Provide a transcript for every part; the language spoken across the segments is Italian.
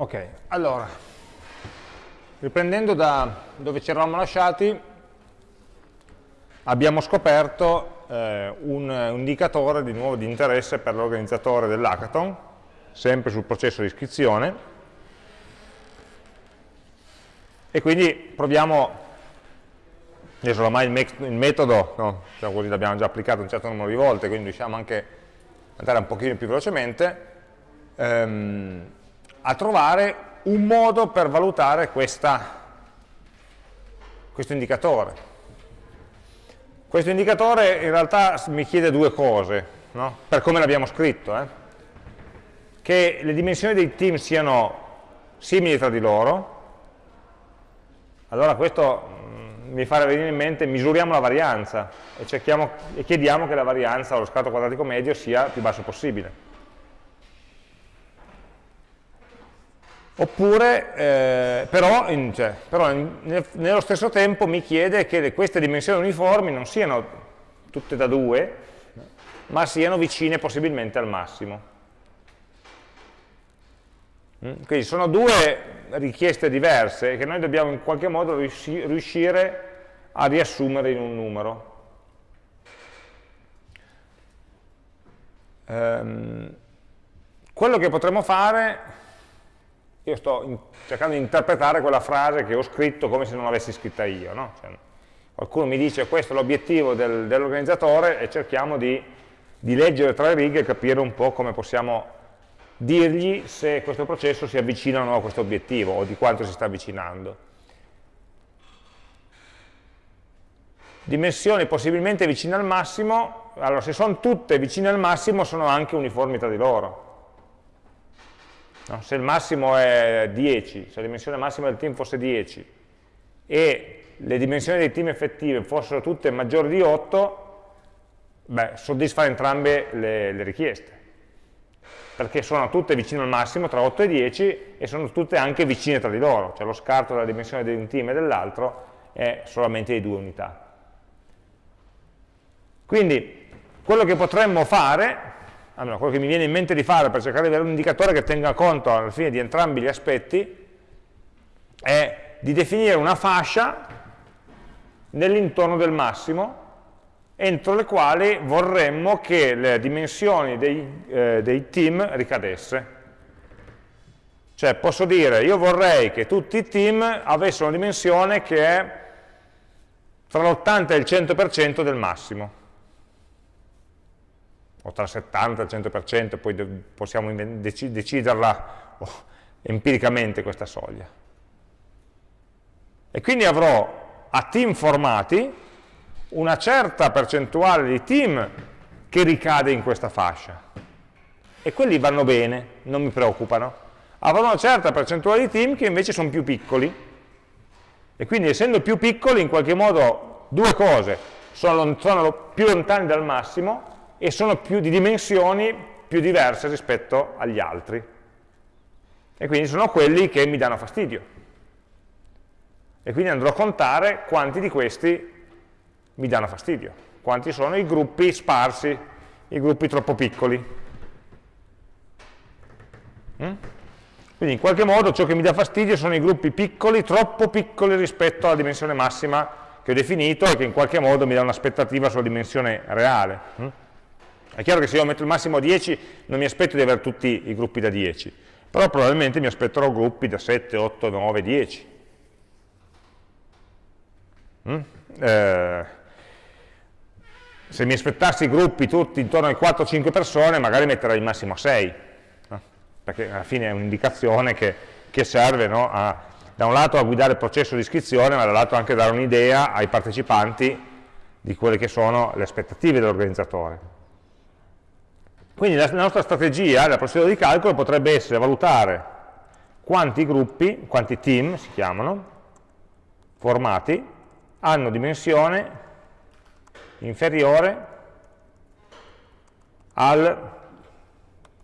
Ok, allora, riprendendo da dove ci eravamo lasciati, abbiamo scoperto eh, un, un, indicatore di nuovo di interesse per l'organizzatore dell'hackathon, sempre sul processo di iscrizione, e quindi proviamo, adesso ormai il, me il metodo, no, diciamo così, l'abbiamo già applicato un certo numero di volte, quindi riusciamo anche ad andare un pochino più velocemente, ehm, a trovare un modo per valutare questa, questo indicatore. Questo indicatore in realtà mi chiede due cose, no? per come l'abbiamo scritto, eh? che le dimensioni dei team siano simili tra di loro, allora questo mm, mi fa venire in mente, misuriamo la varianza e, e chiediamo che la varianza o lo scatto quadratico medio sia più basso possibile. Oppure, eh, però, in, cioè, però in, nel, nello stesso tempo mi chiede che queste dimensioni uniformi non siano tutte da 2, ma siano vicine possibilmente al massimo. Mm? Quindi sono due richieste diverse che noi dobbiamo in qualche modo riuscire a riassumere in un numero. Um, quello che potremmo fare io sto cercando di interpretare quella frase che ho scritto come se non l'avessi scritta io. No? Cioè, qualcuno mi dice questo è l'obiettivo del, dell'organizzatore e cerchiamo di, di leggere tra le righe e capire un po' come possiamo dirgli se questo processo si avvicina o no a questo obiettivo o di quanto si sta avvicinando. Dimensioni possibilmente vicine al massimo, allora se sono tutte vicine al massimo sono anche uniformi tra di loro. No? Se il massimo è 10, se la dimensione massima del team fosse 10 e le dimensioni dei team effettive fossero tutte maggiori di 8, beh, soddisfa entrambe le, le richieste perché sono tutte vicine al massimo tra 8 e 10 e sono tutte anche vicine tra di loro, cioè lo scarto della dimensione di un team e dell'altro è solamente di due unità. Quindi quello che potremmo fare allora, quello che mi viene in mente di fare per cercare di avere un indicatore che tenga conto alla fine di entrambi gli aspetti è di definire una fascia nell'intorno del massimo entro le quali vorremmo che le dimensioni dei, eh, dei team ricadesse. Cioè posso dire, io vorrei che tutti i team avessero una dimensione che è tra l'80 e il 100% del massimo o tra il 70 e il 100%, poi possiamo deciderla oh, empiricamente questa soglia. E quindi avrò a team formati una certa percentuale di team che ricade in questa fascia. E quelli vanno bene, non mi preoccupano. Avrò una certa percentuale di team che invece sono più piccoli. E quindi essendo più piccoli, in qualche modo, due cose, sono, sono più lontani dal massimo e sono di dimensioni più diverse rispetto agli altri. E quindi sono quelli che mi danno fastidio. E quindi andrò a contare quanti di questi mi danno fastidio, quanti sono i gruppi sparsi, i gruppi troppo piccoli. Mm? Quindi in qualche modo ciò che mi dà fastidio sono i gruppi piccoli, troppo piccoli rispetto alla dimensione massima che ho definito e che in qualche modo mi dà un'aspettativa sulla dimensione reale. È chiaro che se io metto il massimo a 10 non mi aspetto di avere tutti i gruppi da 10, però probabilmente mi aspetterò gruppi da 7, 8, 9, 10. Mm? Eh, se mi aspettassi gruppi tutti intorno ai 4-5 persone, magari metterei il massimo a 6, no? perché alla fine è un'indicazione che, che, serve no? a, da un lato a guidare il processo di iscrizione, ma dall'altro anche a dare un'idea ai partecipanti di quelle che sono le aspettative dell'organizzatore. Quindi la nostra strategia, la procedura di calcolo potrebbe essere valutare quanti gruppi, quanti team si chiamano, formati, hanno dimensione inferiore al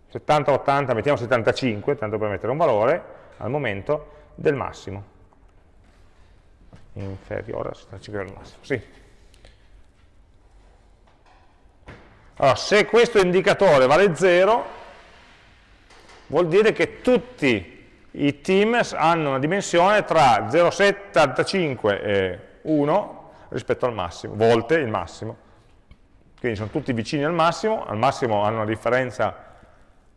70, 80, mettiamo 75, tanto per mettere un valore, al momento, del massimo. Inferiore al 75 del massimo, sì. Allora, se questo indicatore vale 0, vuol dire che tutti i team hanno una dimensione tra 0,75 e 1 rispetto al massimo, volte il massimo. Quindi sono tutti vicini al massimo, al massimo hanno una differenza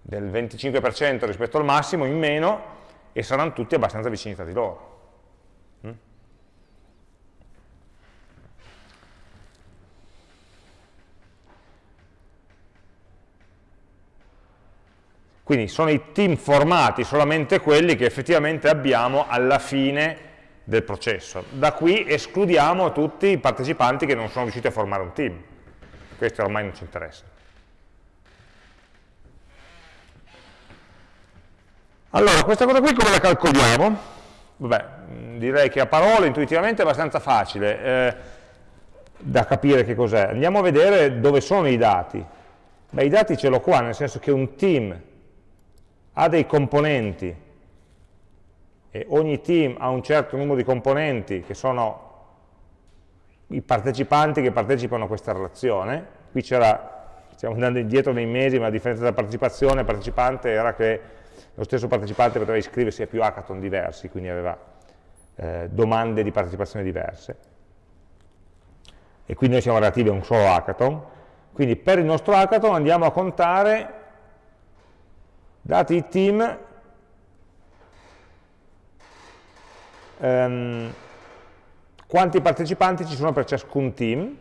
del 25% rispetto al massimo in meno e saranno tutti abbastanza vicini tra di loro. Quindi sono i team formati solamente quelli che effettivamente abbiamo alla fine del processo. Da qui escludiamo tutti i partecipanti che non sono riusciti a formare un team. Questo ormai non ci interessa. Allora, questa cosa qui come la calcoliamo? Vabbè, direi che a parole intuitivamente è abbastanza facile eh, da capire che cos'è. Andiamo a vedere dove sono i dati. Beh, i dati ce l'ho qua, nel senso che un team ha dei componenti e ogni team ha un certo numero di componenti che sono i partecipanti che partecipano a questa relazione, qui c'era, stiamo andando indietro nei mesi, ma la differenza tra partecipazione e partecipante era che lo stesso partecipante poteva iscriversi a più hackathon diversi, quindi aveva eh, domande di partecipazione diverse. E quindi noi siamo relativi a un solo hackathon, quindi per il nostro hackathon andiamo a contare dati i team, ehm, quanti partecipanti ci sono per ciascun team,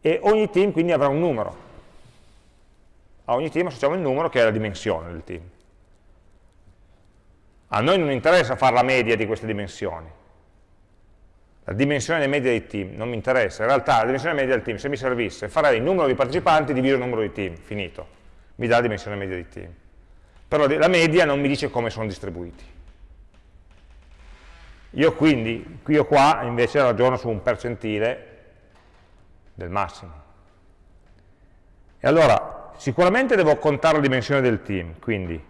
e ogni team quindi avrà un numero. A ogni team associamo il numero che è la dimensione del team. A noi non interessa fare la media di queste dimensioni. La dimensione media dei team non mi interessa. In realtà la dimensione media del team, se mi servisse, farei il numero di partecipanti diviso il numero di team, finito mi dà la dimensione media di team. Però la media non mi dice come sono distribuiti. Io quindi, qui o qua, invece ragiono su un percentile del massimo. E allora, sicuramente devo contare la dimensione del team, quindi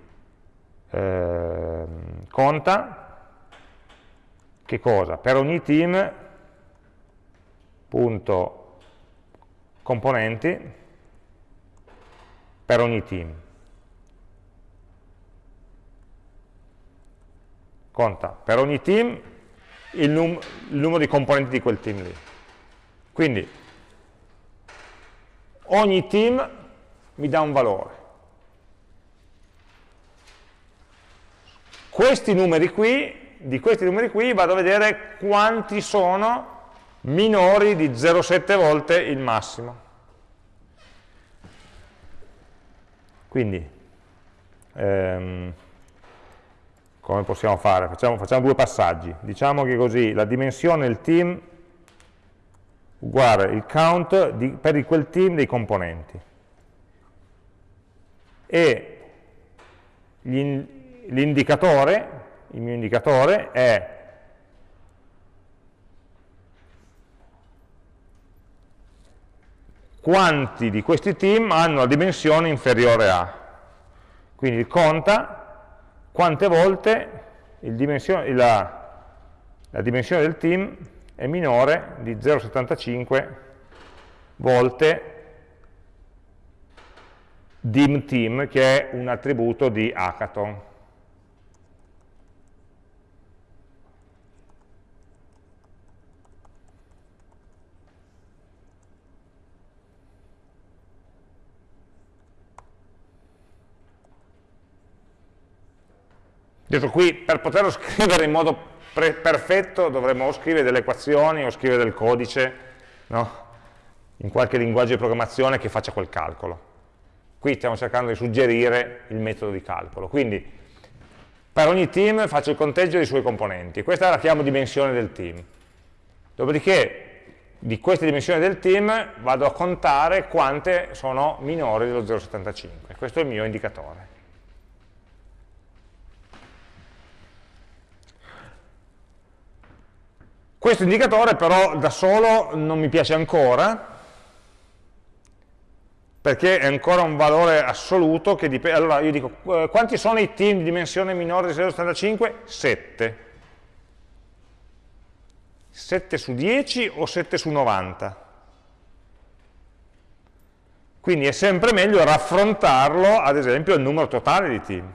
eh, conta, che cosa? Per ogni team, punto componenti, per ogni team. Conta per ogni team il, num il numero di componenti di quel team lì. Quindi ogni team mi dà un valore. Questi numeri qui, di questi numeri qui vado a vedere quanti sono minori di 0,7 volte il massimo. Quindi, ehm, come possiamo fare? Facciamo, facciamo, due passaggi. Diciamo che così la dimensione del team uguale il count di, per quel team dei componenti. E l'indicatore, il mio indicatore è quanti di questi team hanno la dimensione inferiore a. Quindi conta quante volte dimensione, la, la dimensione del team è minore di 0,75 volte dim team, che è un attributo di hackathon. Detto qui, per poterlo scrivere in modo perfetto dovremmo o scrivere delle equazioni o scrivere del codice, no? in qualche linguaggio di programmazione che faccia quel calcolo. Qui stiamo cercando di suggerire il metodo di calcolo. Quindi per ogni team faccio il conteggio dei suoi componenti. Questa la chiamo dimensione del team. Dopodiché di queste dimensioni del team vado a contare quante sono minori dello 0,75. Questo è il mio indicatore. Questo indicatore però da solo non mi piace ancora, perché è ancora un valore assoluto che dipende. Allora io dico, quanti sono i team di dimensione minore di 0,75? 7. 7 su 10 o 7 su 90? Quindi è sempre meglio raffrontarlo, ad esempio, al numero totale di team.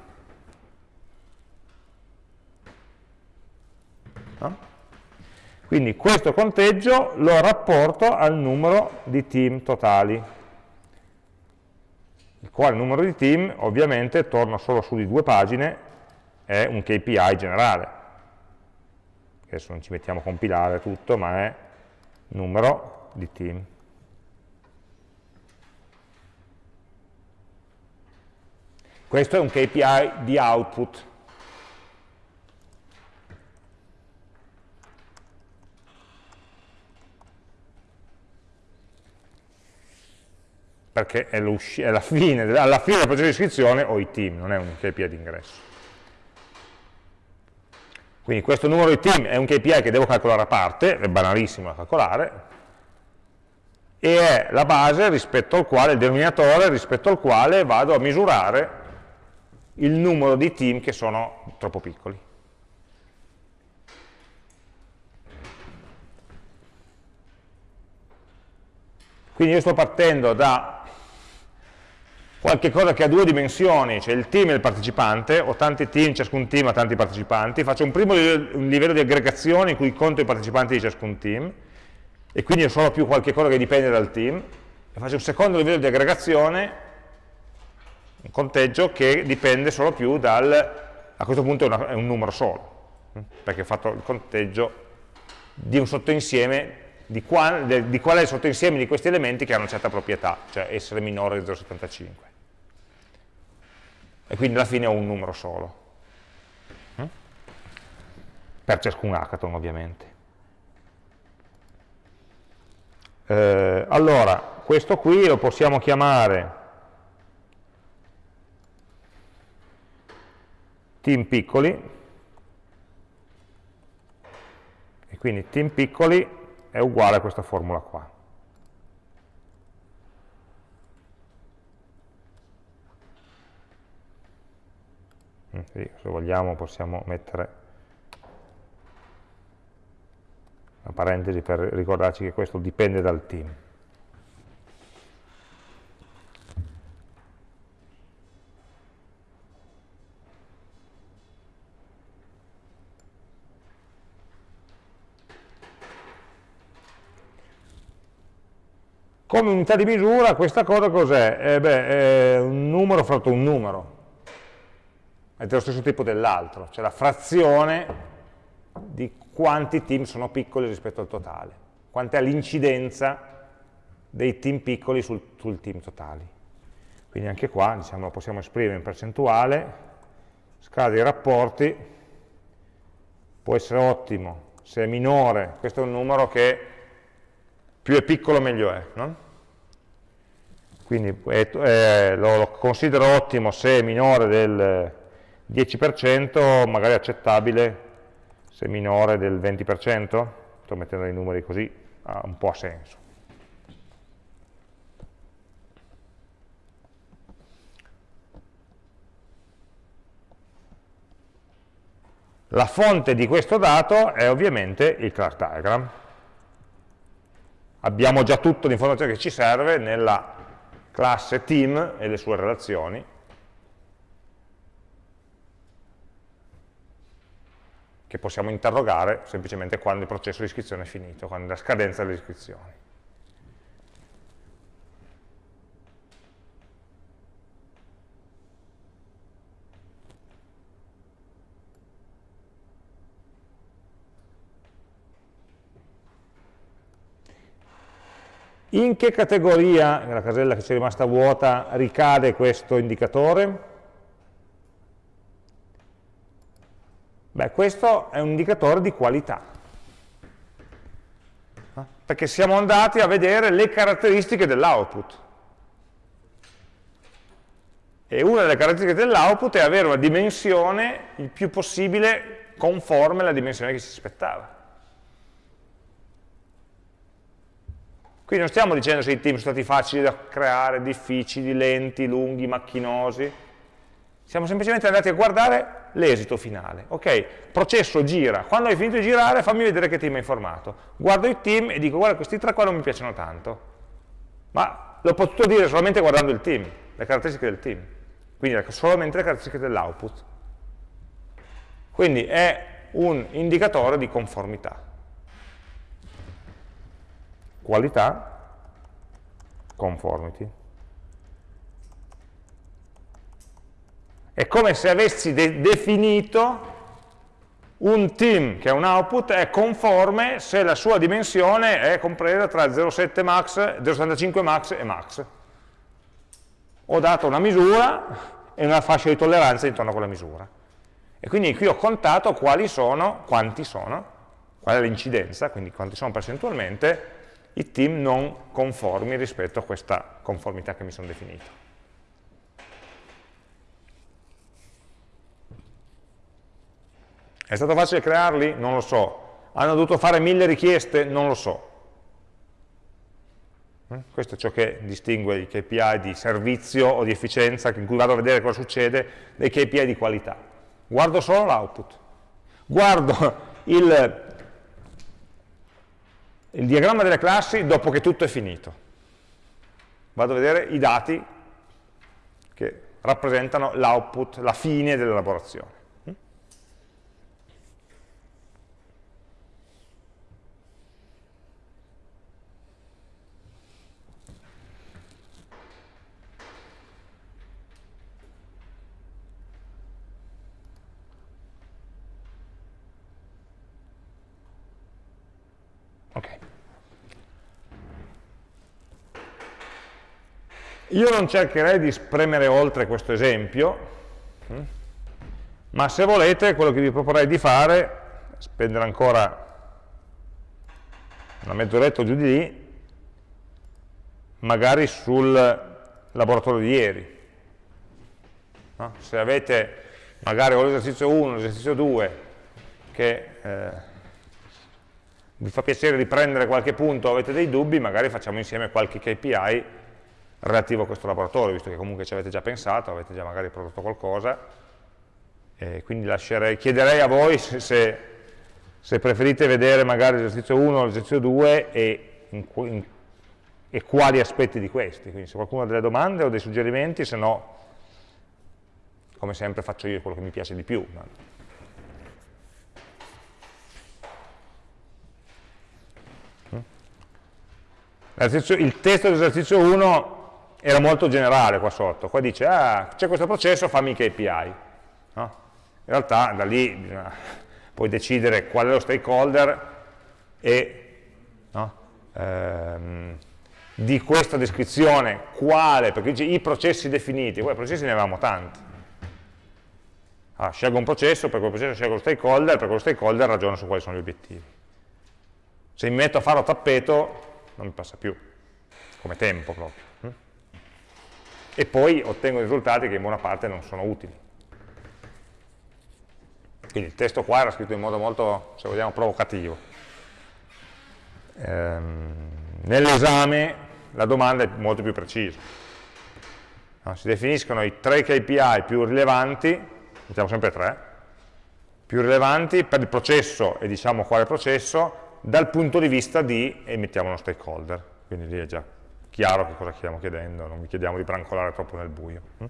Quindi questo conteggio lo rapporto al numero di team totali, il quale numero di team ovviamente torna solo su di due pagine, è un KPI generale. Adesso non ci mettiamo a compilare tutto, ma è numero di team. Questo è un KPI di output, perché è, è la fine, alla fine del processo di iscrizione ho i team, non è un KPI di ingresso. Quindi questo numero di team è un KPI che devo calcolare a parte, è banalissimo da calcolare, e è la base rispetto al quale, il denominatore rispetto al quale vado a misurare il numero di team che sono troppo piccoli. Quindi io sto partendo da qualche cosa che ha due dimensioni, cioè il team e il partecipante, ho tanti team, ciascun team ha tanti partecipanti, faccio un primo livello, di aggregazione in cui conto i partecipanti di ciascun team, e quindi ho solo più qualche cosa che dipende dal team, e faccio un secondo livello di aggregazione, un conteggio che dipende solo più dal, a questo punto è, una, è un numero solo, perché ho fatto il conteggio di un sottoinsieme di, qual, di qual è il sottoinsieme di questi elementi che hanno una certa proprietà, cioè essere minore di 0,75. E quindi alla fine ho un numero solo. Mm? Per ciascun hackathon ovviamente. Eh, allora, questo qui lo possiamo chiamare team piccoli, e quindi team piccoli è uguale a questa formula qua. Mm, sì, se vogliamo possiamo mettere una parentesi per ricordarci che questo dipende dal team. Come unità di misura questa cosa cos'è? Eh è un numero fratto un numero, è dello stesso tipo dell'altro, cioè la frazione di quanti team sono piccoli rispetto al totale, quant'è l'incidenza dei team piccoli sul, sul team totali. Quindi anche qua diciamo, lo possiamo esprimere in percentuale, scala dei rapporti, può essere ottimo, se è minore, questo è un numero che più è piccolo meglio è, no? quindi eh, lo, lo, considero ottimo se è minore del 10%, magari accettabile se minore del 20%, sto mettendo i numeri così, ha un po' senso. La fonte di questo dato è ovviamente il class diagram abbiamo già tutta l'informazione che ci serve nella classe team e le sue relazioni. Che possiamo interrogare semplicemente quando il processo di iscrizione è finito, quando è la scadenza delle iscrizioni. In che categoria, nella casella che ci è rimasta vuota, ricade questo indicatore? Beh, questo è un indicatore di qualità, perché siamo andati a vedere le caratteristiche dell'output. E una delle caratteristiche dell'output è avere una dimensione il più possibile conforme alla dimensione che si aspettava. Quindi non stiamo dicendo se i team sono stati facili da creare, difficili, lenti, lunghi, macchinosi. Siamo semplicemente andati a guardare l'esito finale. Ok, processo gira. Quando hai finito di girare, fammi vedere che team hai formato. Guardo i team e dico, guarda, questi tre qua non mi piacciono tanto. Ma l'ho potuto dire solamente guardando il team, le caratteristiche del team. Quindi solamente le caratteristiche dell'output. Quindi è un indicatore di conformità. Qualità, conformity. È come se avessi de definito un team che è un output è conforme se la sua dimensione è compresa tra 0,7 max, 0,75 max e max. Ho dato una misura e una fascia di tolleranza intorno a quella misura. E quindi qui ho contato quali sono, quanti sono, qual è l'incidenza, quindi quanti sono percentualmente i team non conformi rispetto a questa conformità che mi sono definito. È stato facile crearli? Non lo so. Hanno dovuto fare mille richieste? Non lo so. Eh? Questo è ciò che distingue i KPI di servizio o di efficienza, in cui vado a vedere cosa succede, dai KPI di qualità. Guardo solo l'output. Guardo il, il diagramma delle classi dopo che tutto è finito. Vado a vedere i dati che rappresentano l'output, la fine dell'elaborazione. Io non cercherei di spremere oltre questo esempio, hm? ma se volete quello che vi proporrei di fare, spendere ancora una mezz'oretta giù di lì, magari sul laboratorio di ieri. No? Se avete magari o l'esercizio 1 o l'esercizio 2 che eh, vi fa piacere riprendere qualche punto. Avete dei dubbi, magari facciamo insieme qualche KPI relativo a questo laboratorio, visto che comunque ci avete già pensato, avete già magari prodotto qualcosa, e quindi lascerei, chiederei a voi se, se, se preferite vedere magari l'esercizio 1 o l'esercizio 2 e, in, in, e quali aspetti di questi, quindi se qualcuno ha delle domande o dei suggerimenti, se no, come sempre faccio io quello che mi piace di più. Il testo dell'esercizio 1 era molto generale qua sotto, qua dice ah, c'è questo processo, fammi i KPI. No? In realtà da lì bisogna poi decidere qual è lo stakeholder e no? ehm, di questa descrizione quale, perché dice i processi definiti, poi processi ne avevamo tanti. Allora, scelgo un processo, per quel processo scelgo lo stakeholder, per quello stakeholder ragiono su quali sono gli obiettivi. Se mi metto a farlo a tappeto non mi passa più, come tempo proprio e poi ottengo risultati che in buona parte non sono utili. Quindi il testo qua era scritto in modo molto, se vogliamo, provocativo. Ehm, Nell'esame la domanda è molto più precisa. No, si definiscono i tre KPI più rilevanti, mettiamo sempre tre, più rilevanti per il processo e diciamo quale processo, dal punto di vista di, e mettiamo uno stakeholder, quindi lì è già chiaro che cosa stiamo chiedendo, non vi chiediamo di brancolare troppo nel buio. Hm?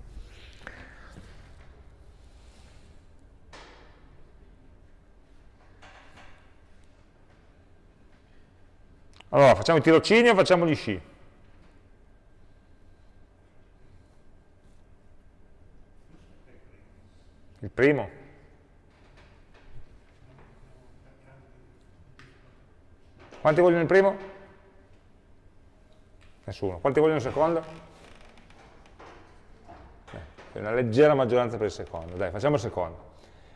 Allora, facciamo i tirocini o facciamo gli sci? Il primo? Quanti vogliono il primo? Nessuno. Quanti vogliono il secondo? Eh, una leggera maggioranza per il secondo. Dai, facciamo il secondo.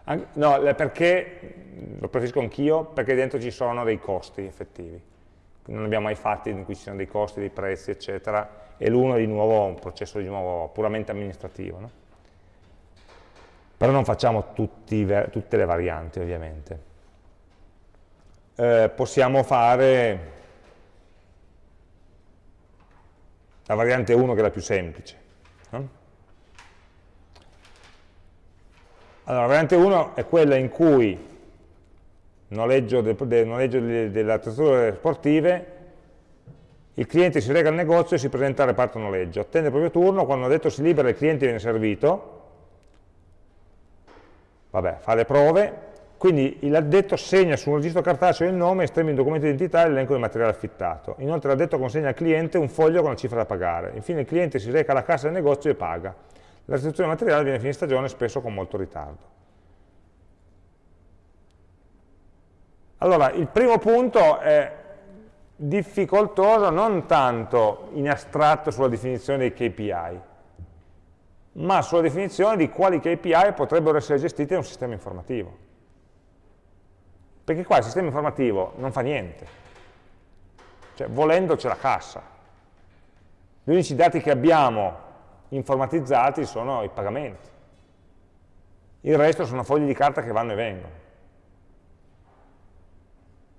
An no, perché, lo preferisco anch'io, perché dentro ci sono dei costi effettivi. Non abbiamo mai fatti in cui ci siano dei costi, dei prezzi, eccetera, e l'uno è di nuovo un processo di nuovo puramente amministrativo. No? Però non facciamo tutte le varianti, ovviamente. Eh, possiamo fare la variante 1 che è la più semplice. No? Allora, la variante 1 è quella in cui noleggio, de, de, noleggio de, delle attrezzature sportive, il cliente si rega al negozio e si presenta al reparto noleggio, attende il proprio turno, quando detto si libera il cliente viene servito, vabbè, fa le prove, quindi l'addetto segna su un registro cartaceo il nome, estremi il documento di identità e l'elenco del materiale affittato. Inoltre l'addetto consegna al cliente un foglio con la cifra da pagare. Infine il cliente si reca alla cassa del negozio e paga. La restituzione del materiale viene a fine stagione spesso con molto ritardo. Allora, il primo punto è difficoltoso non tanto in astratto sulla definizione dei KPI, ma sulla definizione di quali KPI potrebbero essere gestiti da un sistema informativo. Perché qua il sistema informativo non fa niente. Cioè, volendo c'è la cassa. Gli unici dati che abbiamo informatizzati sono i pagamenti. Il resto sono fogli di carta che vanno e vengono.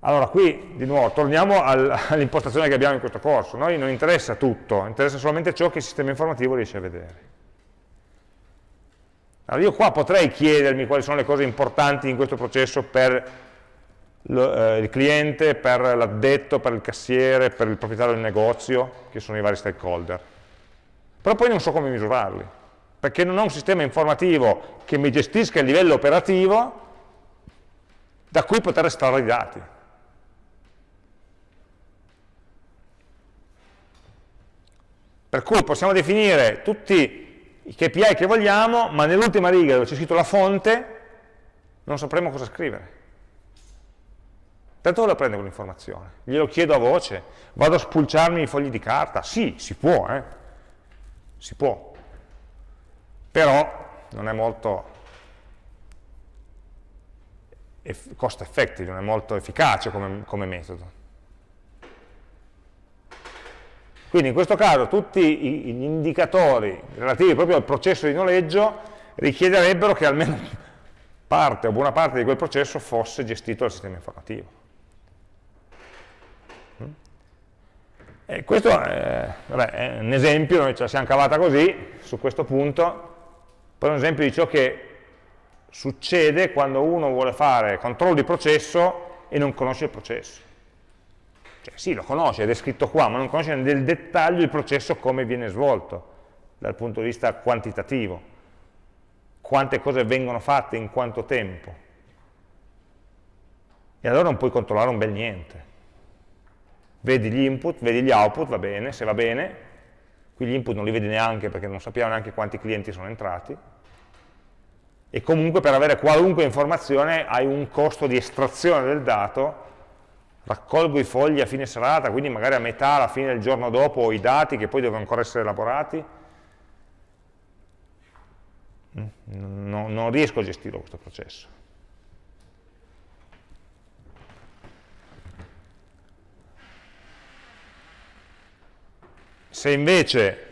Allora, qui, di nuovo, torniamo all'impostazione che abbiamo in questo corso. Noi non interessa tutto, interessa solamente ciò che il sistema informativo riesce a vedere. Allora, io qua potrei chiedermi quali sono le cose importanti in questo processo per lo, eh, il cliente, per l'addetto, per il cassiere, per il proprietario del negozio, che sono i vari stakeholder. Però poi non so come misurarli, perché non ho un sistema informativo che mi gestisca il livello operativo da cui poter estrarre i dati. Per cui possiamo definire tutti i KPI che vogliamo, ma nell'ultima riga dove c'è scritto la fonte non sapremo cosa scrivere. Da dove la prende quell'informazione? Glielo chiedo a voce? Vado a spulciarmi i fogli di carta? Sì, si può, eh? Si può. Però non è molto cost effective, non è molto efficace come, come metodo. Quindi in questo caso tutti gli indicatori relativi proprio al processo di noleggio richiederebbero che almeno parte o buona parte di quel processo fosse gestito dal sistema informativo. E questo è, vabbè, è, un esempio, noi ce la siamo cavata così, su questo punto, poi un esempio di ciò che succede quando uno vuole fare controllo di processo e non conosce il processo. Cioè, sì, lo conosce, è scritto qua, ma non conosce nel dettaglio il processo come viene svolto, dal punto di vista quantitativo. Quante cose vengono fatte in quanto tempo. E allora non puoi controllare un bel niente vedi gli input, vedi gli output, va bene, se va bene, qui gli input non li vedi neanche perché non sappiamo neanche quanti clienti sono entrati, e comunque per avere qualunque informazione hai un costo di estrazione del dato, raccolgo i fogli a fine serata, quindi magari a metà, alla fine del giorno dopo ho i dati che poi devono ancora essere elaborati, no, non riesco a gestire questo processo. Se invece,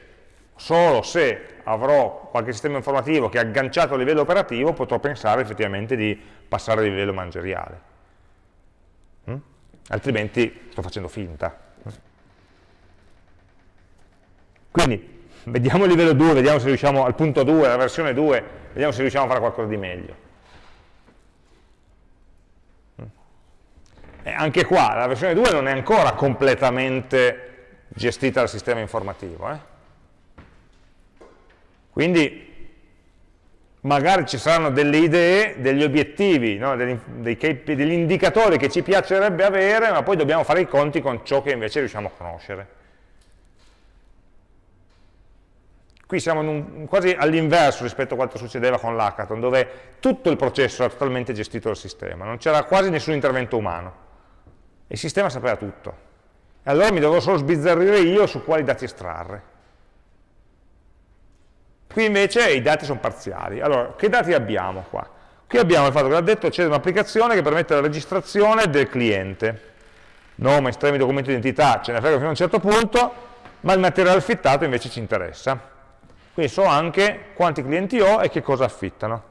solo se avrò qualche sistema informativo che è agganciato a livello operativo, potrò pensare effettivamente di passare a livello manageriale. Mm? Altrimenti sto facendo finta. Quindi, vediamo il livello 2, vediamo se riusciamo al punto 2, la versione 2, vediamo se riusciamo a fare qualcosa di meglio. Mm? E anche qua, la versione 2 non è ancora completamente gestita dal sistema informativo. Eh? Quindi magari ci saranno delle idee, degli obiettivi, no? degli, dei, degli indicatori che ci piacerebbe avere, ma poi dobbiamo fare i conti con ciò che invece riusciamo a conoscere. Qui siamo un, quasi all'inverso rispetto a quanto succedeva con l'hackathon, dove tutto il processo era totalmente gestito dal sistema, non c'era quasi nessun intervento umano. Il sistema sapeva tutto. E allora mi devo solo sbizzarrire io su quali dati estrarre. Qui invece i dati sono parziali. Allora, che dati abbiamo qua? Qui abbiamo il fatto che l'addetto accede a un'applicazione che permette la registrazione del cliente. Nome, estremi, documento identità, ce ne frega fino a un certo punto, ma il materiale affittato invece ci interessa. Quindi so anche quanti clienti ho e che cosa affittano.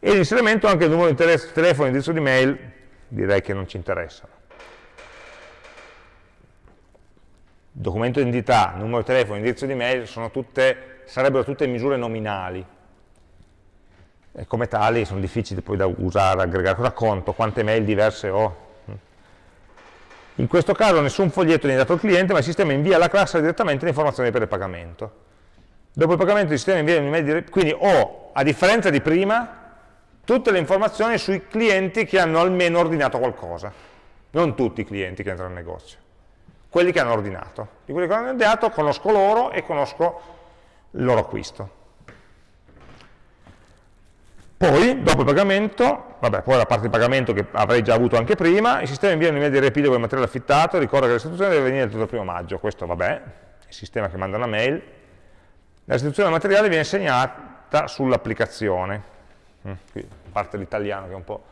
E l'inserimento anche il numero di telefono, indirizzo di mail, direi che non ci interessano. Documento di identità, numero di telefono, indirizzo di mail tutte, sarebbero tutte misure nominali. E come tali sono difficili poi da usare, aggregare, cosa conto, quante mail diverse ho. In questo caso nessun foglietto viene dato al cliente, ma il sistema invia alla classe direttamente le informazioni per il pagamento. Dopo il pagamento il sistema invia un'email, quindi ho, a differenza di prima, tutte le informazioni sui clienti che hanno almeno ordinato qualcosa, non tutti i clienti che entrano nel negozio, quelli che hanno ordinato. Di quelli che hanno ordinato conosco loro e conosco il loro acquisto. Poi, dopo il pagamento, vabbè, poi la parte di pagamento che avrei già avuto anche prima, il sistema invia un'email di repido con il materiale affittato, ricorda che restituzione deve venire tutto il primo maggio, questo vabbè, il sistema che manda una mail. La restituzione del materiale viene segnata sull'applicazione, mm, qui parte l'italiano che è un po'...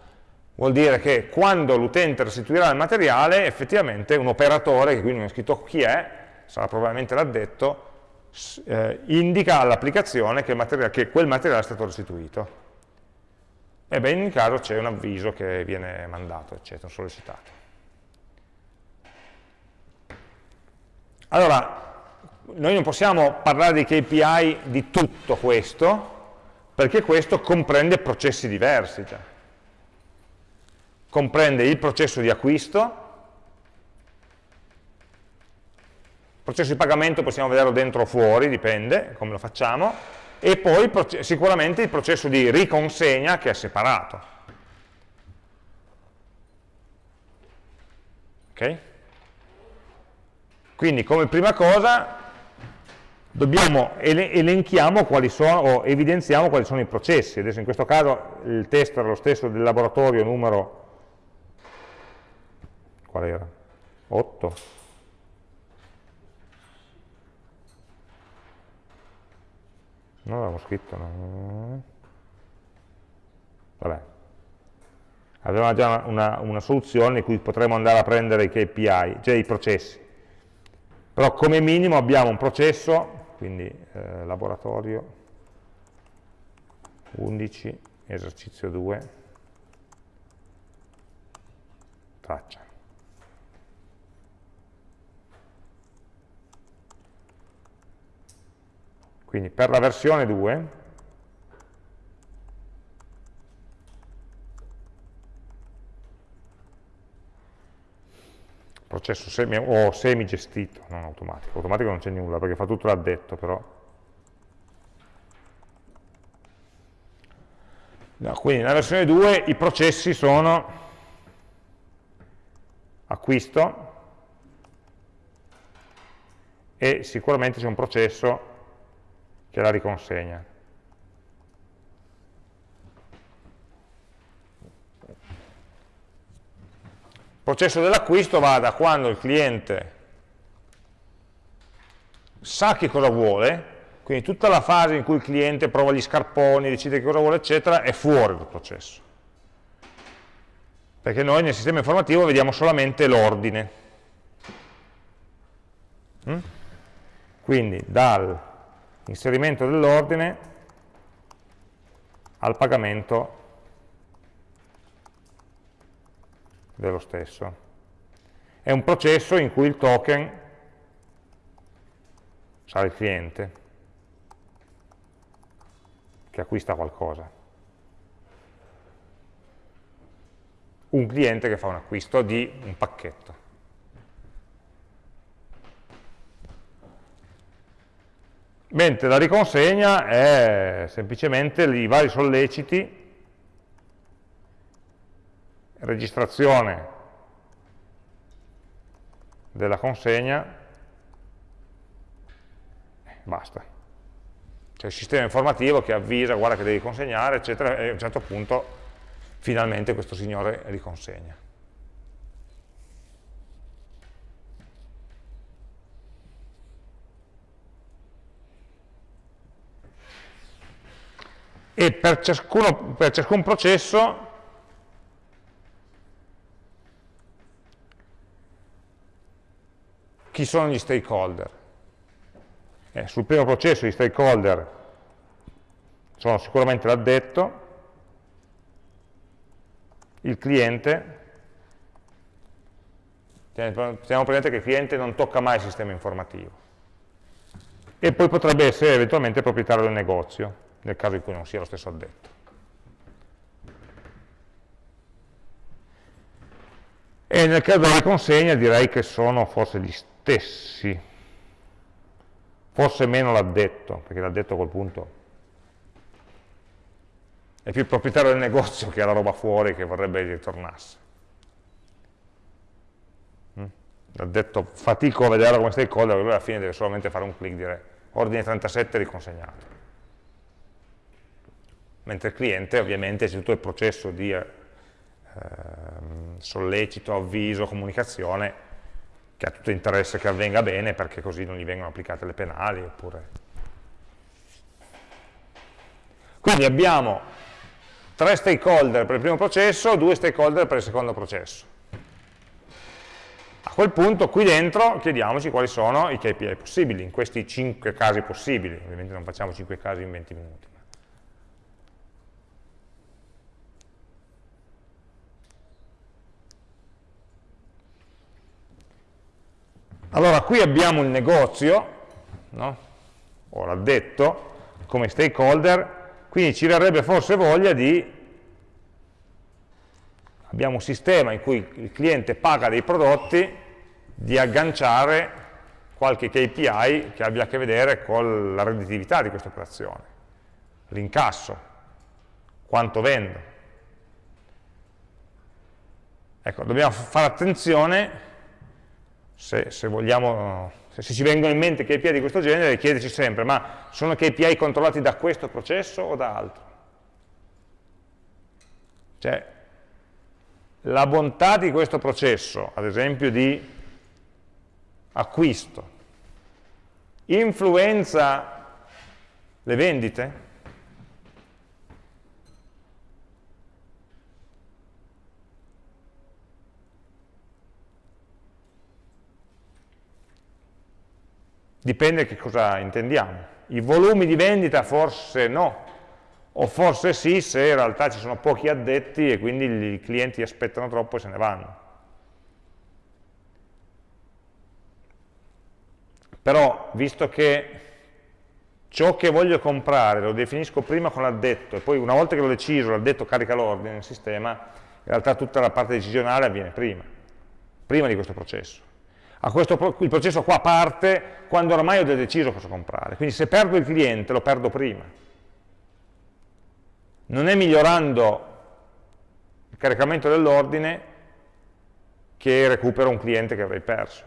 vuol dire che quando l'utente restituirà il materiale, effettivamente un operatore, che qui non è scritto chi è, sarà probabilmente l'addetto, eh, indica all'applicazione che, che quel materiale è stato restituito e beh, in ogni caso c'è un avviso che viene mandato, eccetera, sollecitato. Allora, noi non possiamo parlare di KPI di tutto questo, perché questo comprende processi diversi già. Comprende il processo di acquisto, il processo di pagamento possiamo vederlo dentro o fuori, dipende come lo facciamo, e poi sicuramente il processo di riconsegna che è separato. Ok? Quindi come prima cosa dobbiamo elenchiamo quali sono, o evidenziamo quali sono i processi. Adesso in questo caso il test era lo stesso del laboratorio numero qual era? 8 non l'avevo scritto no. vabbè avevamo già una, una, soluzione in cui potremmo andare a prendere i KPI, cioè i processi però come minimo abbiamo un processo quindi eh, laboratorio 11 esercizio 2 traccia Quindi per la versione 2 processo semi, o semi gestito, non automatico. Automatico non c'è nulla perché fa tutto l'addetto però. No, quindi nella versione 2 i processi sono acquisto e sicuramente c'è un processo che la riconsegna. Il processo dell'acquisto va da quando il cliente sa che cosa vuole, quindi tutta la fase in cui il cliente prova gli scarponi, decide che cosa vuole, eccetera, è fuori dal processo. Perché noi nel sistema informativo vediamo solamente l'ordine. Mm? Quindi dal inserimento dell'ordine al pagamento dello stesso. È un processo in cui il token sarà il cliente che acquista qualcosa. Un cliente che fa un acquisto di un pacchetto. Mentre la riconsegna è semplicemente i vari solleciti, registrazione della consegna, basta. C'è il sistema informativo che avvisa, guarda che devi consegnare, eccetera, e a un certo punto finalmente questo signore riconsegna. E per, ciascuno, per ciascun processo chi sono gli stakeholder. Eh, sul primo processo gli stakeholder sono sicuramente l'addetto, il cliente, teniamo presente che il cliente non tocca mai il sistema informativo, e poi potrebbe essere eventualmente il proprietario del negozio nel caso in cui non sia lo stesso addetto. E nel caso della consegna direi che sono forse gli stessi, forse meno l'addetto, perché l'addetto a quel punto è più il proprietario del negozio che ha la roba fuori che vorrebbe ritornasse. Mm? Ho detto fatico a vederlo come stakeholder, lui alla fine deve solamente fare un clic dire ordine 37 riconsegnato. Mentre il cliente ovviamente c'è tutto il processo di eh, sollecito, avviso, comunicazione che ha tutto interesse che avvenga bene perché così non gli vengono applicate le penali oppure... Quindi abbiamo tre stakeholder per il primo processo, due stakeholder per il secondo processo. A quel punto qui dentro chiediamoci quali sono i KPI possibili, in questi cinque casi possibili, ovviamente non facciamo cinque casi in 20 minuti. Allora, qui abbiamo il negozio, no? o l'addetto, come stakeholder, quindi ci verrebbe forse voglia di... Abbiamo un sistema in cui il cliente paga dei prodotti, di agganciare qualche KPI che abbia a che vedere con la redditività di questa operazione, l'incasso, quanto vendo. Ecco, dobbiamo fare attenzione se, se, vogliamo, se ci vengono in mente KPI di questo genere, chiederci sempre, ma sono KPI controllati da questo processo o da altro? Cioè, la bontà di questo processo, ad esempio di acquisto, influenza le vendite? Dipende che cosa intendiamo. I volumi di vendita forse no, o forse sì se in realtà ci sono pochi addetti e quindi i clienti aspettano troppo e se ne vanno. Però, visto che ciò che voglio comprare lo definisco prima con l'addetto e poi una volta che l'ho deciso l'addetto carica l'ordine nel sistema, in realtà tutta la parte decisionale avviene prima, prima di questo processo questo, il processo qua parte quando ormai ho deciso cosa comprare. Quindi se perdo il cliente lo perdo prima. Non è migliorando il caricamento dell'ordine che recupero un cliente che avrei perso.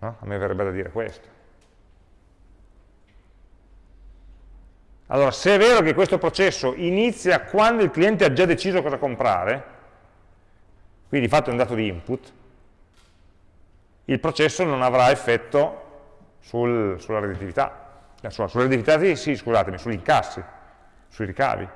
No? A me verrebbe da dire questo. Allora, se è vero che questo processo inizia quando il cliente ha già deciso cosa comprare, quindi di fatto un dato di input, il processo non avrà effetto sul, sulla redditività, eh, sulla, sulla redditività sì, scusatemi, sugli incassi, sui ricavi.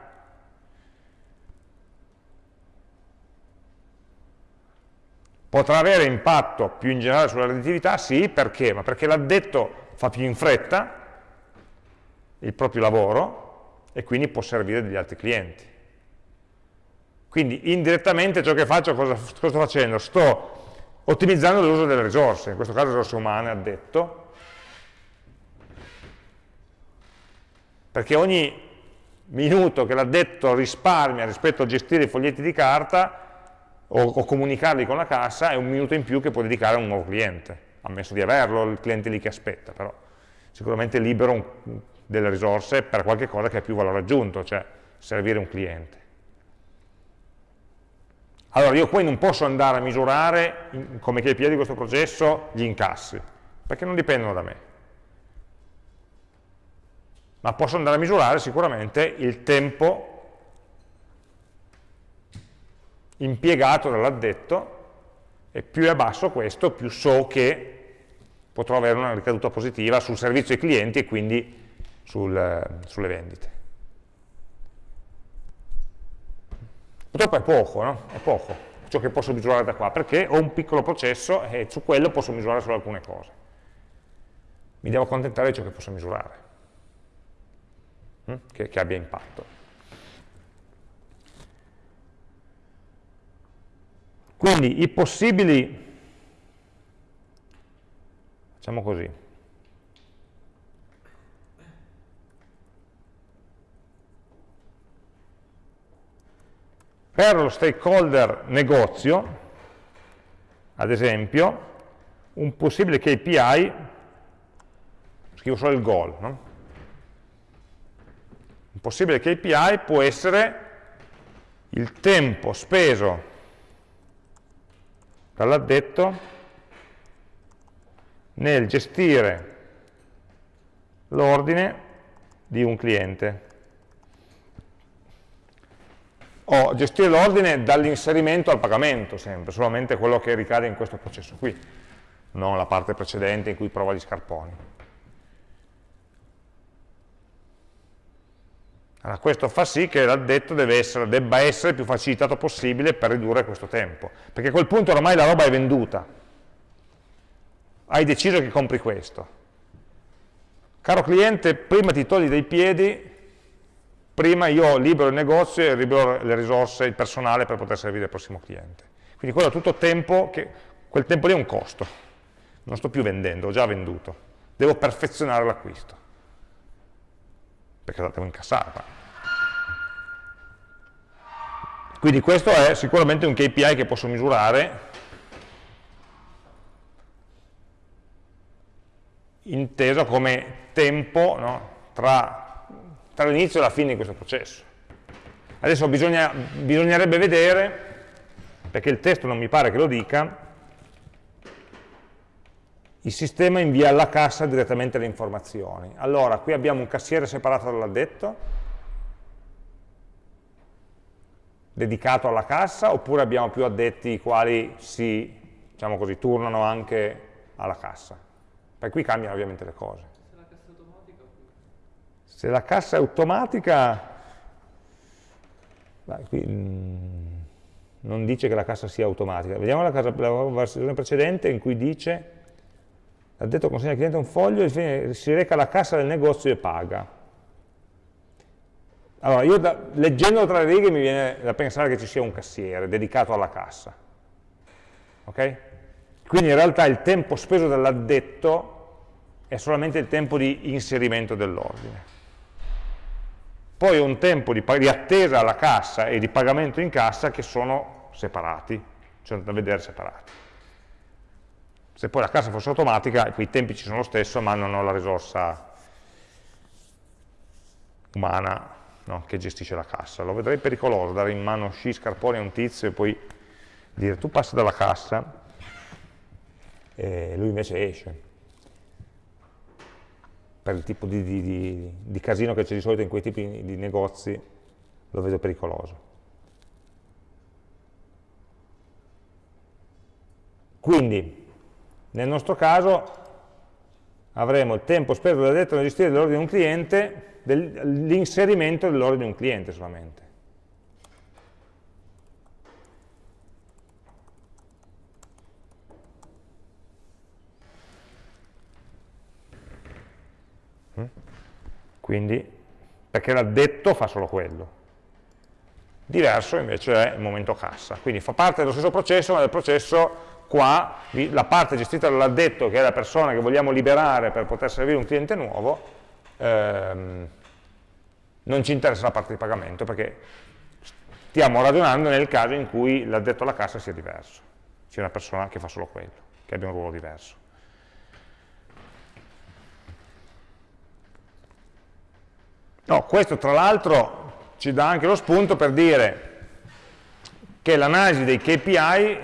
Potrà avere impatto più in generale sulla redditività? Sì, perché? Ma perché l'addetto fa più in fretta il proprio lavoro e quindi può servire degli altri clienti. Quindi indirettamente ciò che faccio, cosa, cosa sto facendo? Sto ottimizzando l'uso delle risorse, in questo caso risorse umane, addetto, perché ogni minuto che l'addetto risparmia rispetto a gestire i foglietti di carta o, o, comunicarli con la cassa è un minuto in più che può dedicare a un nuovo cliente, ammesso di averlo, il cliente lì che aspetta, però sicuramente libero un, delle risorse per qualche cosa che ha più valore aggiunto, cioè servire un cliente. Allora io poi non posso andare a misurare come KPI di questo processo gli incassi, perché non dipendono da me. Ma posso andare a misurare sicuramente il tempo impiegato dall'addetto e più è basso questo, più so che potrò avere una ricaduta positiva sul servizio ai clienti e quindi sul, sulle vendite. Purtroppo è poco, no? È poco ciò che posso misurare da qua, perché ho un piccolo processo e su quello posso misurare solo alcune cose. Mi devo accontentare di ciò che posso misurare, hm? che, che abbia impatto. Quindi i possibili, facciamo così, Per lo stakeholder negozio, ad esempio, un possibile KPI, scrivo solo il goal, no? Un possibile KPI può essere il tempo speso dall'addetto nel gestire l'ordine di un cliente o gestire l'ordine dall'inserimento al pagamento sempre, solamente quello che ricade in questo processo qui, non la parte precedente in cui prova gli scarponi. Allora, questo fa sì che l'addetto debba essere più facilitato possibile per ridurre questo tempo, perché a quel punto ormai la roba è venduta, hai deciso che compri questo. Caro cliente, prima ti togli dai piedi prima io libero il negozio e libero le risorse, il personale per poter servire il prossimo cliente. Quindi quello è tutto tempo, che, quel tempo lì è un costo, non sto più vendendo, ho già venduto, devo perfezionare l'acquisto, perché la devo incassare. Quindi questo è sicuramente un KPI che posso misurare inteso come tempo no, tra tra l'inizio e la fine di questo processo. Adesso bisogna, bisognerebbe vedere, perché il testo non mi pare che lo dica, il sistema invia alla cassa direttamente le informazioni. Allora, qui abbiamo un cassiere separato dall'addetto, dedicato alla cassa, oppure abbiamo più addetti i quali si, diciamo così, turnano anche alla cassa. Per qui cambiano ovviamente le cose. Se la cassa è automatica, qui, mm, non dice che la cassa sia automatica. Vediamo la, casa, la versione precedente in cui dice l'addetto consegna al cliente un foglio e si reca alla cassa del negozio e paga. Allora, io da, leggendo tra le righe mi viene da pensare che ci sia un cassiere dedicato alla cassa. Ok? Quindi in realtà il tempo speso dall'addetto è solamente il tempo di inserimento dell'ordine poi ho un tempo di, di, attesa alla cassa e di pagamento in cassa che sono separati, cioè da vedere separati. Se poi la cassa fosse automatica, i tempi ci sono lo stesso, ma non ho la risorsa umana no, che gestisce la cassa. Lo vedrei pericoloso, dare in mano sci scarponi a un tizio e poi dire tu passi dalla cassa e lui invece esce per il tipo di, di, di, di casino che c'è di solito in quei tipi di negozi, lo vedo pericoloso. Quindi, nel nostro caso, avremo il tempo speso dall'addetto nel gestire l'ordine di un cliente, l'inserimento dell'ordine di un cliente solamente. Quindi, perché l'addetto fa solo quello. Diverso invece è il momento cassa. Quindi fa parte dello stesso processo, ma del processo qua, la parte gestita dall'addetto, che è la persona che vogliamo liberare per poter servire un cliente nuovo, ehm, non ci interessa la parte di pagamento, perché stiamo ragionando nel caso in cui l'addetto alla cassa sia diverso, sia una persona che fa solo quello, che abbia un ruolo diverso. No, questo tra l'altro ci dà anche lo spunto per dire che l'analisi dei KPI,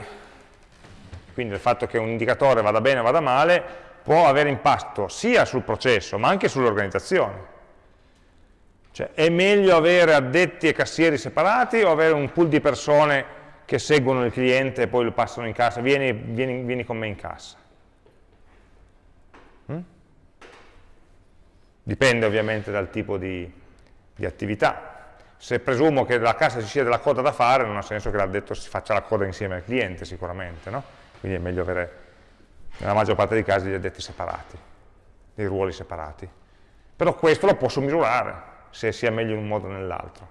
quindi il fatto che un indicatore vada bene o vada male, può avere impatto sia sul processo ma anche sull'organizzazione. Cioè, è meglio avere addetti e cassieri separati o avere un pool di persone che seguono il cliente e poi lo passano in cassa, vieni, vieni, vieni con me in cassa. Dipende ovviamente dal tipo di, di attività. Se presumo che nella cassa ci sia della coda da fare, non ha senso che l'addetto si faccia la coda insieme al cliente sicuramente, no? quindi è meglio avere nella maggior parte dei casi gli addetti separati, dei ruoli separati. Però questo lo posso misurare, se sia meglio in un modo o nell'altro.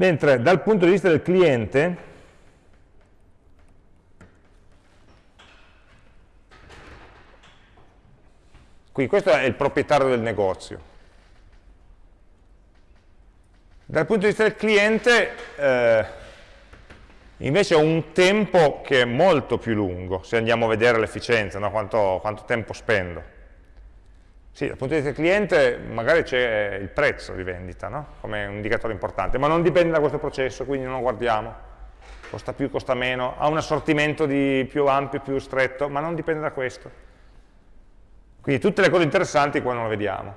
Mentre dal punto di vista del cliente, qui questo è il proprietario del negozio. Dal punto di vista del cliente, eh, invece ho un tempo che è molto più lungo, se andiamo a vedere l'efficienza, no? quanto, quanto tempo spendo. Sì, dal punto di vista del cliente magari c'è il prezzo di vendita, no? come un indicatore importante, ma non dipende da questo processo, quindi non lo guardiamo. Costa più, costa meno, ha un assortimento più ampio, più stretto, ma non dipende da questo. Quindi tutte le cose interessanti qua non le vediamo.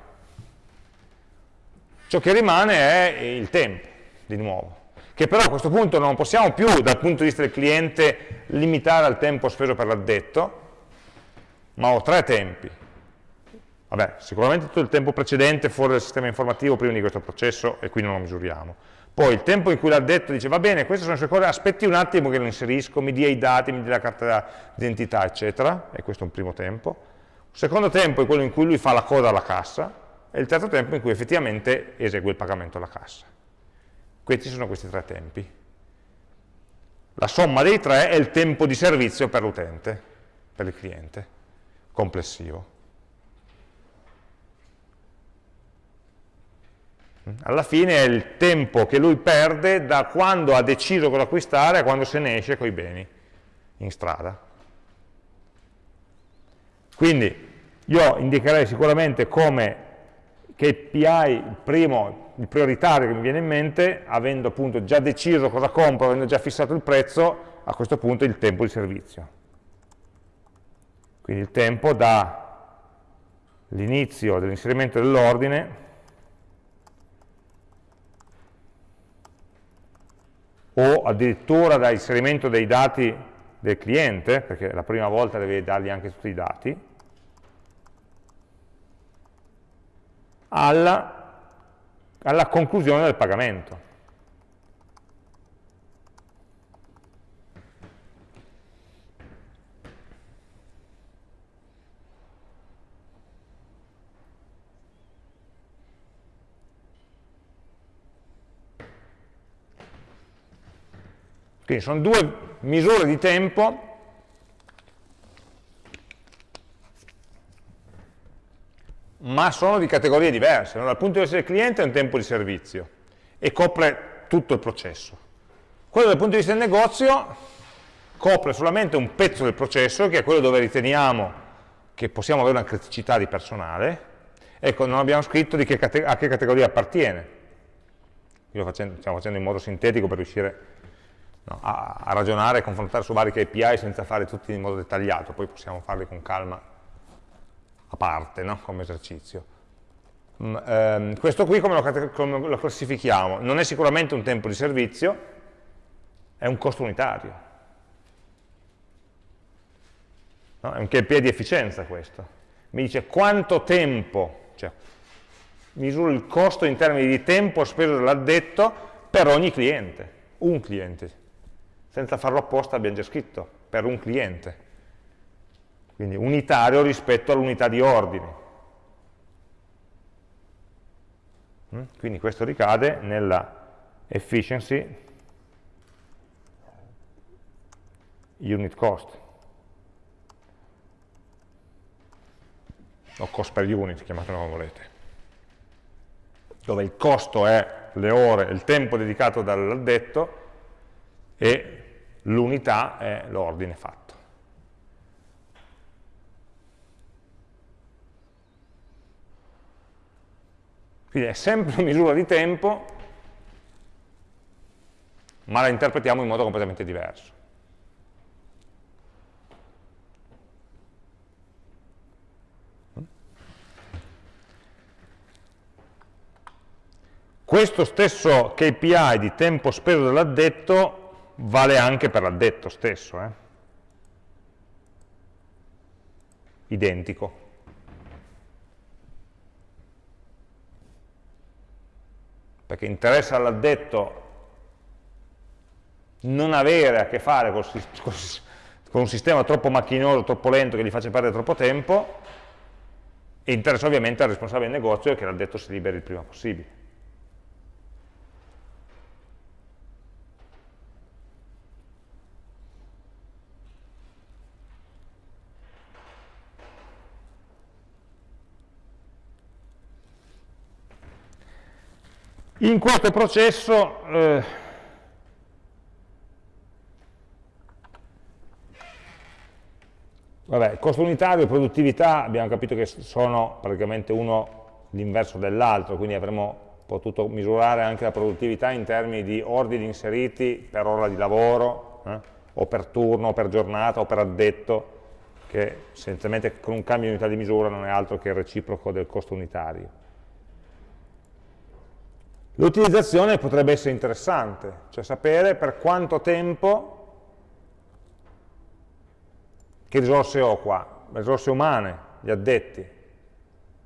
Ciò che rimane è il tempo, di nuovo, che però a questo punto non possiamo più, dal punto di vista del cliente, limitare al tempo speso per l'addetto, ma ho tre tempi. Vabbè, sicuramente tutto il tempo precedente fuori dal sistema informativo prima di questo processo e qui non lo misuriamo. Poi il tempo in cui l'addetto dice va bene, queste sono le sue cose, aspetti un attimo che lo inserisco, mi dia i dati, mi dia la carta d'identità, eccetera, e questo è un primo tempo. Il secondo tempo è quello in cui lui fa la coda alla cassa, e il terzo tempo in cui effettivamente esegue il pagamento alla cassa. Questi sono questi tre tempi. La somma dei tre è il tempo di servizio per l'utente, per il cliente, complessivo. Alla fine è il tempo che lui perde da quando ha deciso cosa acquistare a quando se ne esce con i beni in strada. Quindi io indicherei sicuramente come KPI, il primo, il prioritario che mi viene in mente, avendo appunto già deciso cosa compro, avendo già fissato il prezzo, a questo punto il tempo di servizio. Quindi il tempo dall'inizio dell'inserimento dell'ordine o addirittura dall'inserimento dei dati del cliente, perché la prima volta deve dargli anche tutti i dati, alla, alla conclusione del pagamento. Quindi sono due misure di tempo ma sono di categorie diverse. No? Dal punto di vista del cliente è un tempo di servizio e copre tutto il processo. Quello dal punto di vista del negozio copre solamente un pezzo del processo, che è quello dove riteniamo che possiamo avere una criticità di personale. Ecco, non abbiamo scritto che a che categoria appartiene. Io lo facendo, stiamo facendo in modo sintetico per riuscire no, a, a ragionare e confrontare su vari KPI senza fare tutti in modo dettagliato, poi possiamo farli con calma a parte, no? come esercizio. Mm, ehm, questo qui come lo, come lo classifichiamo? Non è sicuramente un tempo di servizio, è un costo unitario. No? È un KPI di efficienza questo. Mi dice quanto tempo, cioè misuro il costo in termini di tempo speso dall'addetto per ogni cliente, un cliente. Senza farlo apposta abbiamo già scritto, per un cliente quindi unitario rispetto all'unità di ordine. Mm? Quindi questo ricade nella efficiency unit cost, o cost per unit, chiamatelo come volete, dove il costo è le ore, il tempo dedicato dall'addetto e l'unità è l'ordine fatto. Quindi è sempre misura di tempo, ma la interpretiamo in modo completamente diverso. Questo stesso KPI di tempo speso dall'addetto vale anche per l'addetto stesso. Eh? Identico. perché interessa all'addetto non avere a che fare col, con un sistema troppo macchinoso, troppo lento, che gli faccia perdere troppo tempo, e interessa ovviamente al responsabile del negozio che l'addetto si liberi il prima possibile. In questo processo eh, vabbè, costo unitario e produttività abbiamo capito che sono praticamente uno l'inverso dell'altro, quindi avremmo potuto misurare anche la produttività in termini di ordini inseriti per ora di lavoro, eh, o per turno, o per giornata, o per addetto, che essenzialmente con un cambio di unità di misura non è altro che il reciproco del costo unitario. L'utilizzazione potrebbe essere interessante, cioè sapere per quanto tempo, che risorse ho qua, risorse umane, gli addetti,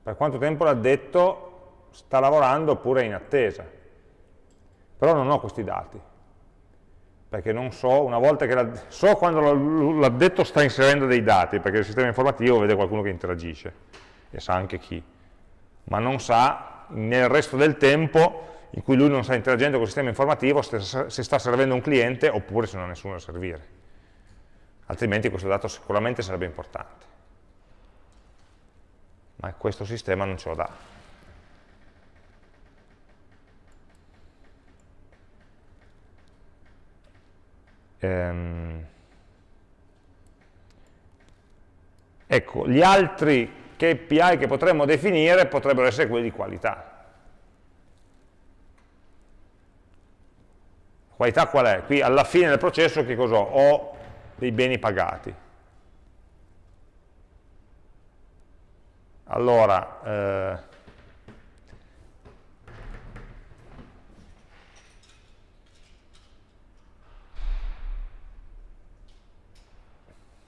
per quanto tempo l'addetto sta lavorando oppure è in attesa. Però non ho questi dati, perché non so, una volta che so quando l'addetto sta inserendo dei dati, perché il sistema informativo vede qualcuno che interagisce, e sa anche chi, ma non sa nel resto del tempo in cui lui non sta interagendo con il sistema informativo se sta servendo un cliente oppure se non ha nessuno da servire. Altrimenti questo dato sicuramente sarebbe importante. Ma questo sistema non ce lo dà. Ehm. Ecco, gli altri KPI che potremmo definire potrebbero essere quelli di qualità. Qualità qual è? Qui alla fine del processo che cosa ho? Ho dei beni pagati. Allora, eh,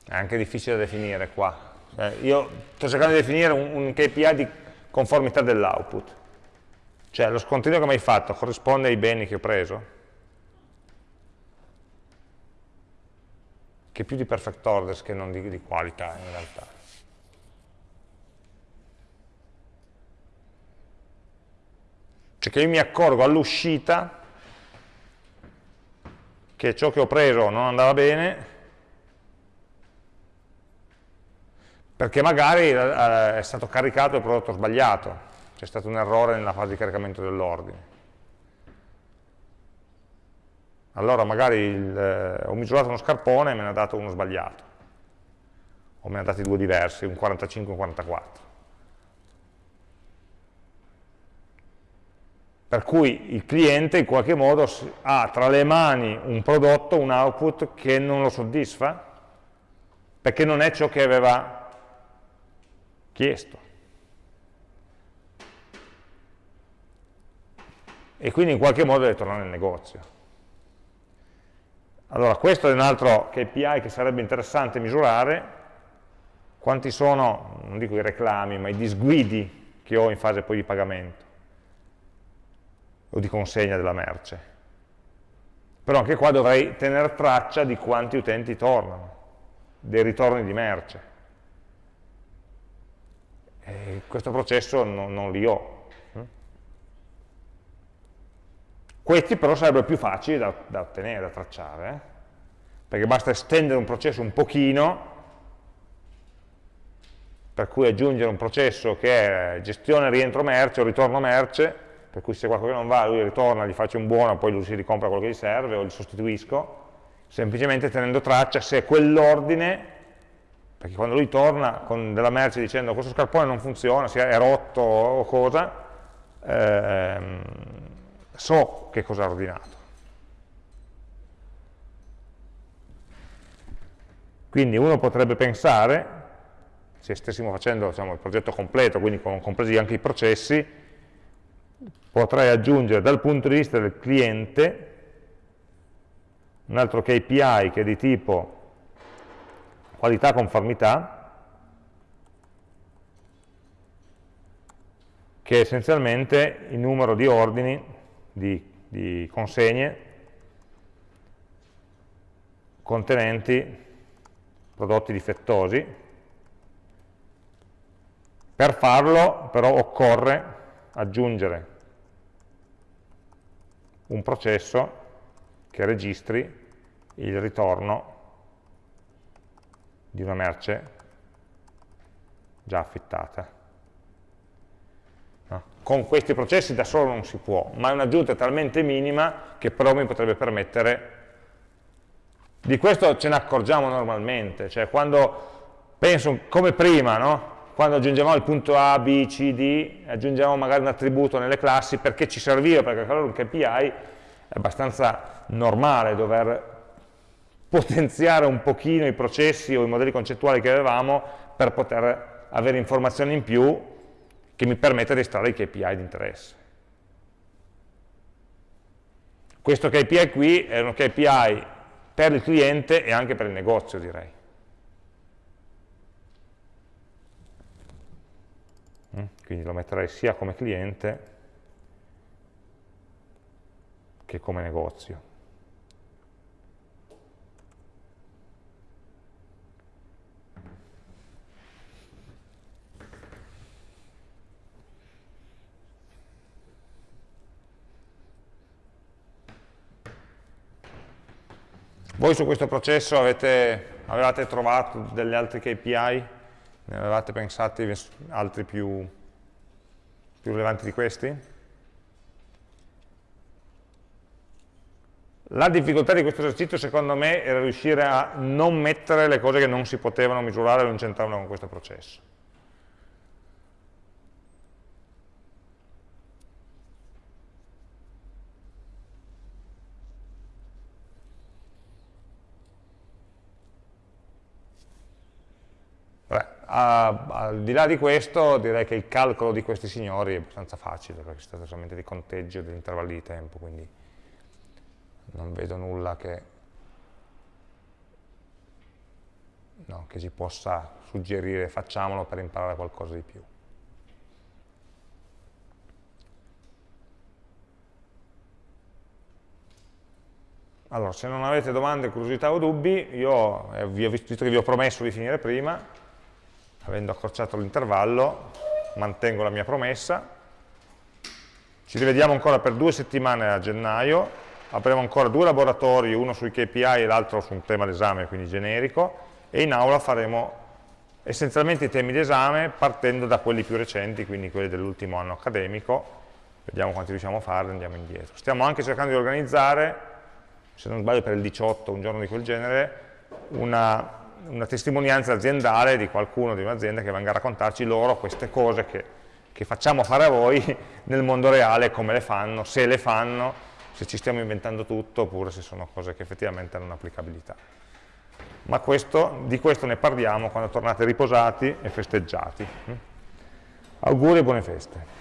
è anche difficile da definire qua. Cioè, io sto cercando di definire un, un KPI di conformità dell'output. Cioè lo scontrino che mi hai fatto corrisponde ai beni che ho preso? Che più di perfect orders che non di, di qualità in realtà. Cioè che io mi accorgo all'uscita che ciò che ho preso non andava bene perché magari eh, è stato caricato il prodotto sbagliato, c'è stato un errore nella fase di caricamento dell'ordine. Allora magari il, eh, ho misurato uno scarpone e me ne ha dato uno sbagliato, o me ne ha dati due diversi, un 45 e un 44. Per cui il cliente in qualche modo ha tra le mani un prodotto, un output che non lo soddisfa, perché non è ciò che aveva chiesto. E quindi in qualche modo deve tornare nel negozio. Allora, questo è un altro KPI che sarebbe interessante misurare, quanti sono, non dico i reclami, ma i disguidi che ho in fase poi di pagamento o di consegna della merce. Però anche qua dovrei tenere traccia di quanti utenti tornano, dei ritorni di merce. E questo processo non, non li ho. Questi però sarebbero più facili da, da ottenere, da tracciare, eh? perché basta estendere un processo un pochino, per cui aggiungere un processo che è gestione rientro merce o ritorno merce, per cui se qualcosa non va lui ritorna, gli faccio un buono, poi lui si ricompra quello che gli serve o gli sostituisco, semplicemente tenendo traccia se quell'ordine, perché quando lui torna con della merce dicendo questo scarpone non funziona, è rotto o cosa, ehm, so che cosa ha ordinato. Quindi uno potrebbe pensare, se stessimo facendo diciamo, il progetto completo, quindi compresi anche i processi, potrei aggiungere dal punto di vista del cliente un altro KPI che è di tipo qualità conformità, che è essenzialmente il numero di ordini di, di consegne contenenti prodotti difettosi. Per farlo però occorre aggiungere un processo che registri il ritorno di una merce già affittata. Con questi processi da solo non si può, ma è un'aggiunta talmente minima che però mi potrebbe permettere di questo ce ne accorgiamo normalmente, cioè quando penso come prima, no? quando aggiungevamo il punto A, B, C, D, aggiungevamo magari un attributo nelle classi perché ci serviva per calcolare un KPI, è abbastanza normale dover potenziare un pochino i processi o i modelli concettuali che avevamo per poter avere informazioni in più che mi permette di estrarre i KPI di interesse. Questo KPI qui è uno KPI per il cliente e anche per il negozio, direi. Mm, quindi lo metterei sia come cliente che come negozio. Voi su questo processo avete, avevate trovato degli altri KPI? Ne avevate pensati altri più, più rilevanti di questi? La difficoltà di questo esercizio secondo me era riuscire a non mettere le cose che non si potevano misurare e non c'entravano con questo processo. Al di là di questo direi che il calcolo di questi signori è abbastanza facile perché si tratta solamente di conteggio degli intervalli di tempo, quindi non vedo nulla che, no, che ci possa suggerire facciamolo per imparare qualcosa di più. Allora, se non avete domande, curiosità o dubbi, io eh, vi ho visto che vi ho promesso di finire prima, avendo accorciato l'intervallo, mantengo la mia promessa, ci rivediamo ancora per due settimane a gennaio, avremo ancora due laboratori, uno sui KPI e l'altro su un tema d'esame, quindi generico, e in aula faremo essenzialmente i temi d'esame partendo da quelli più recenti, quindi quelli dell'ultimo anno accademico, vediamo quanti riusciamo a farli, andiamo indietro. Stiamo anche cercando di organizzare, se non sbaglio per il 18, un giorno di quel genere, una una testimonianza aziendale di qualcuno di un'azienda che venga a raccontarci loro queste cose che, che, facciamo fare a voi nel mondo reale, come le fanno, se le fanno, se ci stiamo inventando tutto oppure se sono cose che effettivamente hanno un'applicabilità. Ma questo, di questo ne parliamo quando tornate riposati e festeggiati. Auguri e buone feste.